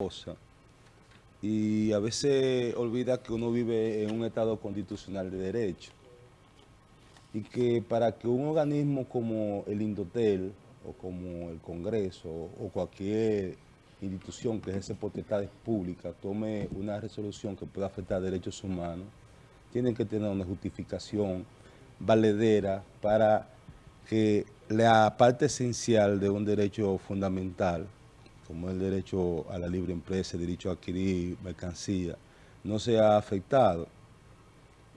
cosa. Y a veces olvida que uno vive en un Estado constitucional de derecho. Y que para que un organismo como el Indotel o como el Congreso o cualquier institución que ejerce potestades públicas tome una resolución que pueda afectar derechos humanos, tiene que tener una justificación valedera para que la parte esencial de un derecho fundamental, como el derecho a la libre empresa, el derecho a adquirir mercancía, no sea afectado.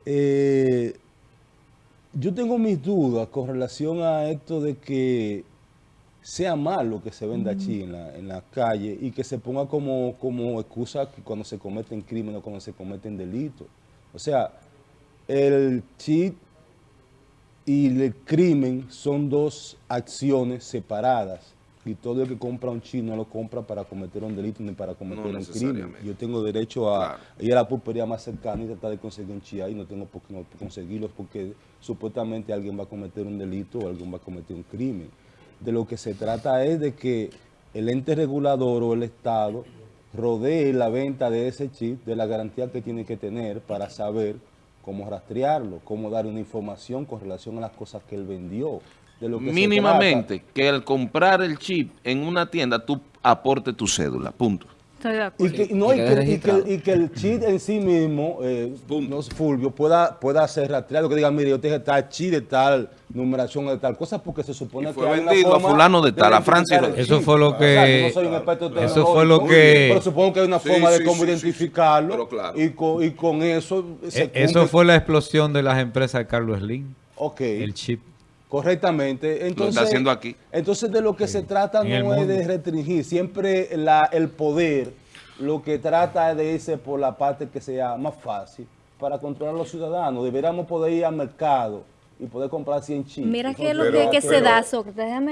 Eh, yo tengo mis dudas con relación a esto de que sea malo que se venda chi en la, en la calle y que se ponga como, como excusa cuando se cometen crímenes o cuando se cometen delitos. O sea, el cheat y el crimen son dos acciones separadas. Y todo el que compra un chip no lo compra para cometer un delito ni para cometer No un crimen. Yo tengo derecho a Claro. ir a la pulpería más cercana y tratar de conseguir un chip ahí. No tengo por qué no conseguirlo porque supuestamente alguien va a cometer un delito o alguien va a cometer un crimen. De lo que se trata es de que el ente regulador o el Estado rodee la venta de ese chip de la garantía que tiene que tener para saber cómo rastrearlo, cómo dar una información con relación a las cosas que él vendió. De lo que se Mínimamente, que al comprar el chip en una tienda, tú aportes tu cédula, punto. Estoy de Y acuerdo. que, no, y, que y que- y que el chip en sí mismo, eh, no, Fulvio, pueda, pueda ser rastreado, que diga, mire, yo tengo tal chip de tal numeración de tal cosa, porque se supone Y fue que hay una vendido a fulano de tal, a Francis. Eso fue lo O sea, que- yo no soy un experto eso fue lo que- Pero supongo que hay una Sí, forma de sí, cómo sí, sí, sí. identificarlo, Pero claro. y, con, y con eso se Eh, Eso fue la explosión de las empresas de Carlos Slim, Ok. el chip. Correctamente. Entonces, está haciendo aquí. Entonces, de lo que se trata no es mundo. de restringir. Siempre la, el poder lo que trata es de irse por la parte que sea más fácil para controlar a los ciudadanos. Deberíamos poder ir al mercado y poder comprar 100 chips. Mira que Entonces, lo que, pero- que se da, Sócrates, déjame